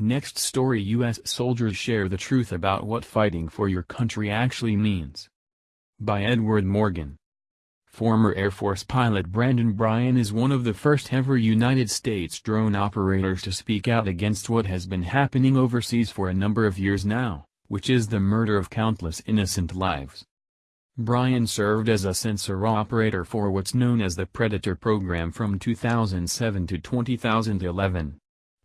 Next story U.S. soldiers share the truth about what fighting for your country actually means. By Edward Morgan. Former Air Force pilot Brandon Bryant is one of the first ever United States drone operators to speak out against what has been happening overseas for a number of years now, which is the murder of countless innocent lives. Bryant served as a sensor operator for what's known as the Predator program from 2007 to 2011.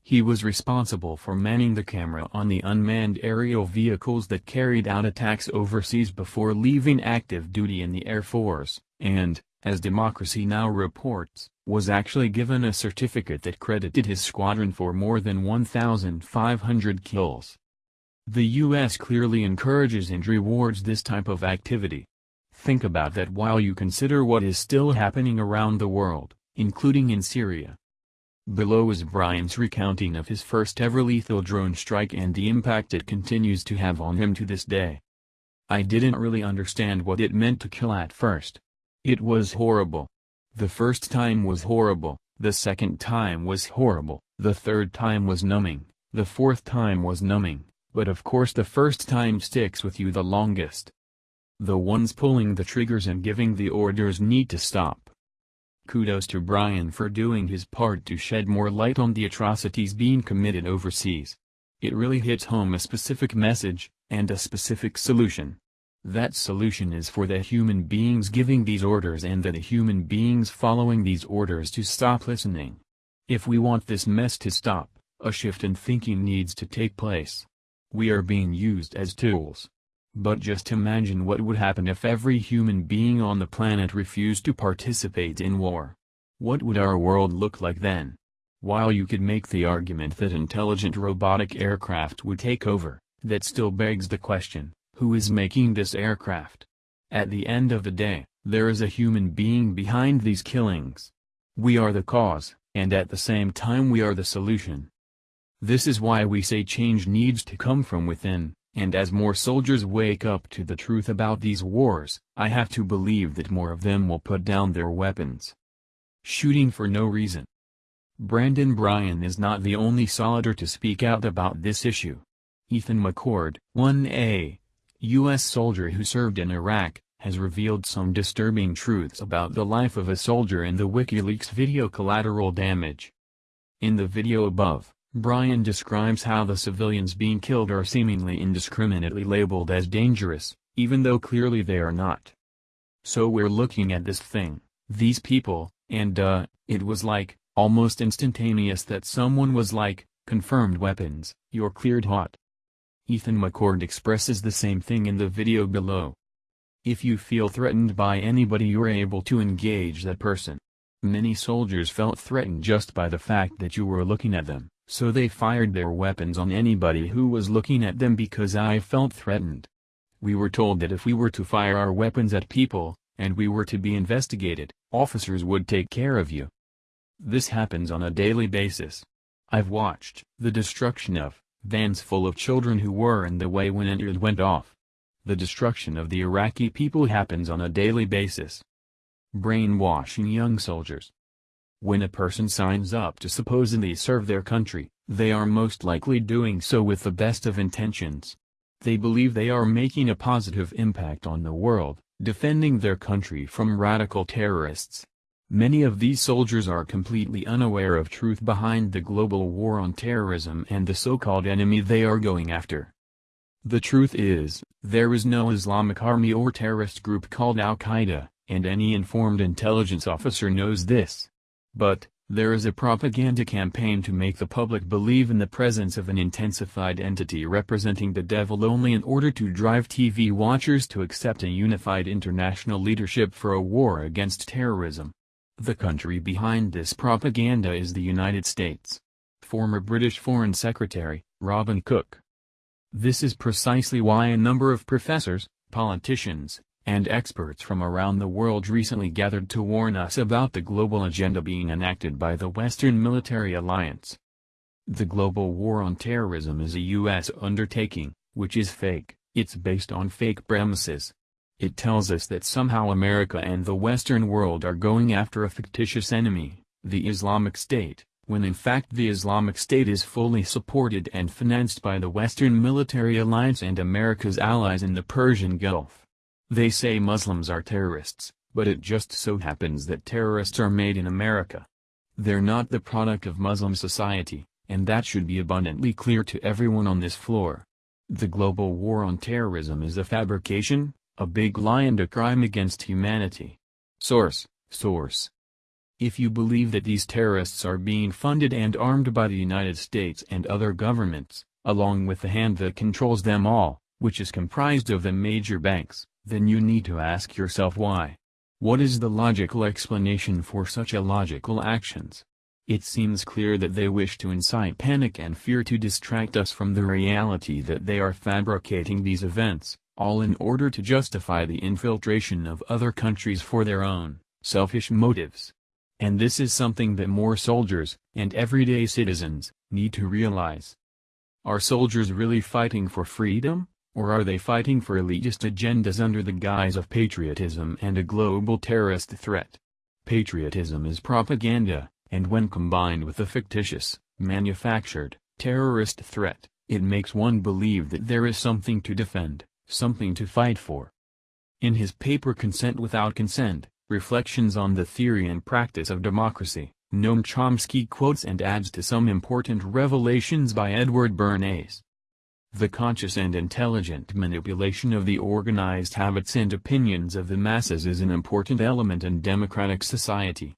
He was responsible for manning the camera on the unmanned aerial vehicles that carried out attacks overseas before leaving active duty in the Air Force, and, as Democracy Now! reports, was actually given a certificate that credited his squadron for more than 1,500 kills. The U.S. clearly encourages and rewards this type of activity. Think about that while you consider what is still happening around the world, including in Syria. Below is Bryant's recounting of his first ever lethal drone strike and the impact it continues to have on him to this day. I didn't really understand what it meant to kill at first. It was horrible. The first time was horrible, the second time was horrible, the third time was numbing, the fourth time was numbing, but of course the first time sticks with you the longest. The ones pulling the triggers and giving the orders need to stop. Kudos to Bryant for doing his part to shed more light on the atrocities being committed overseas. It really hits home a specific message, and a specific solution. That solution is for the human beings giving these orders and the human beings following these orders to stop listening. If we want this mess to stop, a shift in thinking needs to take place. We are being used as tools. But just imagine what would happen if every human being on the planet refused to participate in war. What would our world look like then? While you could make the argument that intelligent robotic aircraft would take over, that still begs the question, who is making this aircraft? At the end of the day, there is a human being behind these killings. We are the cause, and at the same time we are the solution. This is why we say change needs to come from within, and as more soldiers wake up to the truth about these wars, I have to believe that more of them will put down their weapons. Shooting for no reason. Brandon Bryant is not the only soldier to speak out about this issue. Ethan McCord, 1A, U.S. soldier who served in Iraq, has revealed some disturbing truths about the life of a soldier in the WikiLeaks video Collateral Damage. In the video above, Bryan describes how the civilians being killed are seemingly indiscriminately labeled as dangerous, even though clearly they are not. So we're looking at this thing, these people, and uh, it was like, almost instantaneous that someone was like, confirmed weapons, you're cleared hot. Ethan McCord expresses the same thing in the video below. If you feel threatened by anybody you're able to engage that person. Many soldiers felt threatened just by the fact that you were looking at them. So they fired their weapons on anybody who was looking at them because I felt threatened. We were told that if we were to fire our weapons at people, and we were to be investigated, officers would take care of you. This happens on a daily basis. I've watched the destruction of vans full of children who were in the way when it went off. The destruction of the Iraqi people happens on a daily basis. Brainwashing young soldiers, when a person signs up to supposedly serve their country, they are most likely doing so with the best of intentions. They believe they are making a positive impact on the world, defending their country from radical terrorists. Many of these soldiers are completely unaware of truth behind the global war on terrorism and the so-called enemy they are going after. The truth is, there is no Islamic army or terrorist group called Al-Qaeda, and any informed intelligence officer knows this. But, there is a propaganda campaign to make the public believe in the presence of an intensified entity representing the devil only in order to drive TV watchers to accept a unified international leadership for a war against terrorism. The country behind this propaganda is the United States. Former British Foreign Secretary, Robin Cook. This is precisely why a number of professors, politicians, and experts from around the world recently gathered to warn us about the global agenda being enacted by the Western Military Alliance. The global war on terrorism is a U.S. undertaking, which is fake, it's based on fake premises. It tells us that somehow America and the Western world are going after a fictitious enemy, the Islamic State, when in fact the Islamic State is fully supported and financed by the Western Military Alliance and America's allies in the Persian Gulf. They say Muslims are terrorists, but it just so happens that terrorists are made in America. They're not the product of Muslim society, and that should be abundantly clear to everyone on this floor. The global war on terrorism is a fabrication, a big lie and a crime against humanity. Source, source. If you believe that these terrorists are being funded and armed by the United States and other governments, along with the hand that controls them all, which is comprised of the major banks, then you need to ask yourself why. What is the logical explanation for such illogical actions? It seems clear that they wish to incite panic and fear to distract us from the reality that they are fabricating these events, all in order to justify the infiltration of other countries for their own, selfish motives. And this is something that more soldiers, and everyday citizens, need to realize. Are soldiers really fighting for freedom, or are they fighting for elitist agendas under the guise of patriotism and a global terrorist threat? Patriotism is propaganda, and when combined with a fictitious, manufactured, terrorist threat, it makes one believe that there is something to defend, something to fight for. In his paper Consent Without Consent, Reflections on the Theory and Practice of Democracy, Noam Chomsky quotes and adds to some important revelations by Edward Bernays. The conscious and intelligent manipulation of the organized habits and opinions of the masses is an important element in democratic society.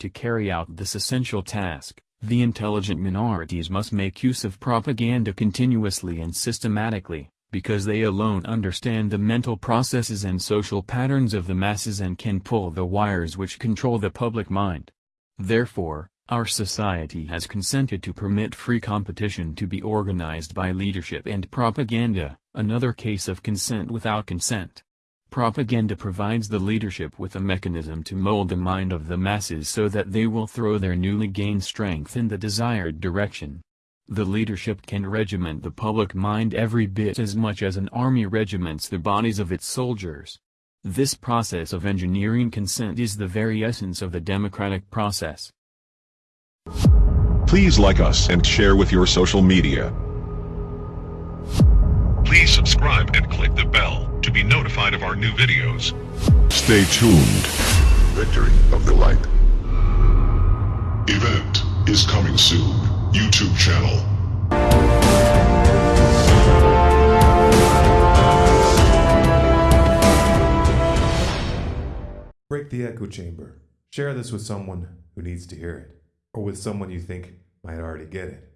To carry out this essential task, the intelligent minorities must make use of propaganda continuously and systematically, because they alone understand the mental processes and social patterns of the masses and can pull the wires which control the public mind. Therefore, our society has consented to permit free competition to be organized by leadership and propaganda, another case of consent without consent. Propaganda provides the leadership with a mechanism to mold the mind of the masses so that they will throw their newly gained strength in the desired direction. The leadership can regiment the public mind every bit as much as an army regiments the bodies of its soldiers. This process of engineering consent is the very essence of the democratic process. Please like us and share with your social media. Please subscribe and click the bell to be notified of our new videos. Stay tuned. Victory of the Light. Event is coming soon. YouTube channel. Break the echo chamber. Share this with someone who needs to hear it, or with someone you think might already get it.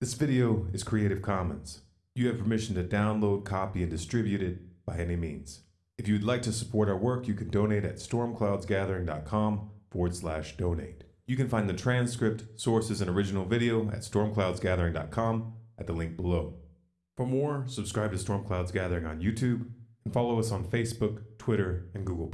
This video is Creative Commons. You have permission to download, copy, and distribute it by any means. If you'd like to support our work, you can donate at stormcloudsgathering.com forward slash donate. You can find the transcript, sources, and original video at stormcloudsgathering.com at the link below. For more, subscribe to Storm Clouds Gathering on YouTube and follow us on Facebook, Twitter, and Google+.